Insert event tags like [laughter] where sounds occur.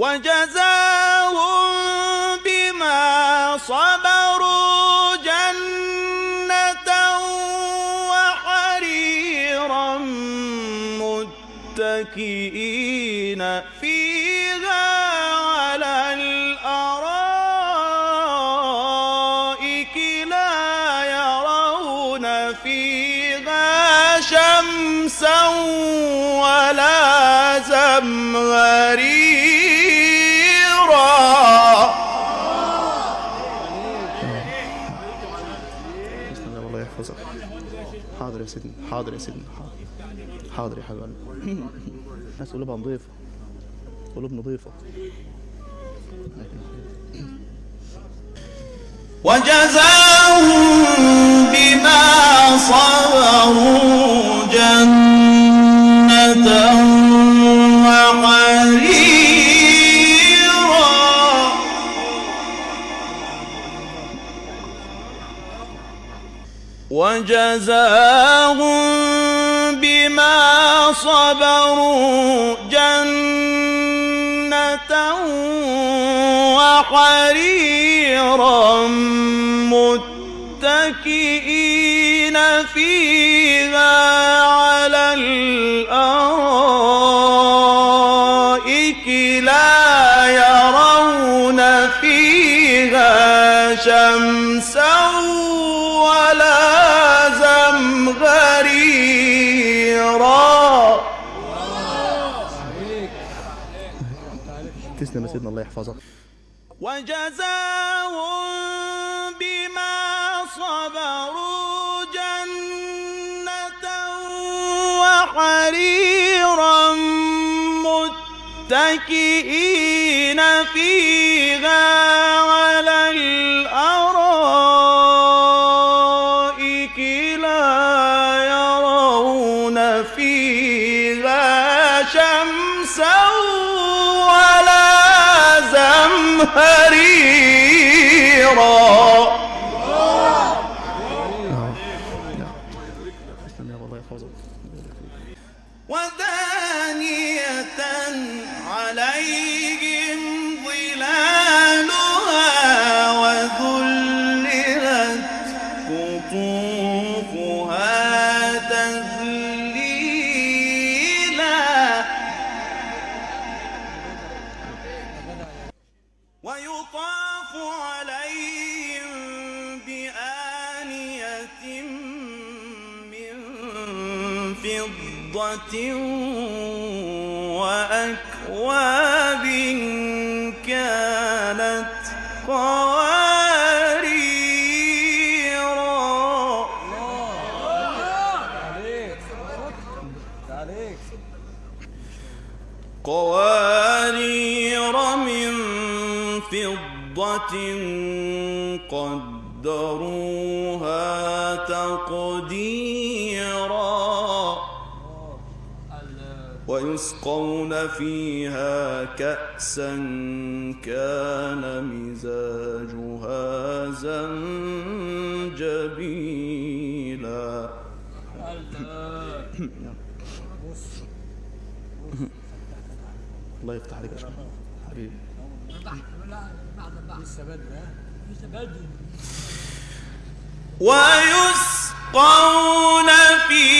وجزاهم بما صبروا جنة وحريرا متكئين فيها على الأرائك لا يرون فيها شمسا ولا زمهريرا يحفظك حاضر يا سيدنا حاضر يا سيدنا حاضر. حاضر يا حبيبي الناس قلوبها نظيفة. قلوب نظيفة. وجزاهم وجزاهم بما صبروا جنة وحريرا متكئين فيها على الأرائك زمهريرا تسلم يا سيدنا الله يحفظك. وجزاهم بما صبروا جنة وحريرا متكئين فيها على زمهريرا ويطاف عليهم بآنية من فضة وأكواب كانت قواريرا. قوارير. فضة قدروها تقديرا ويسقون فيها كأسا كان مزاجها زنجبيلا. [coughs] الله يفتح عليك يا ويسقون فيها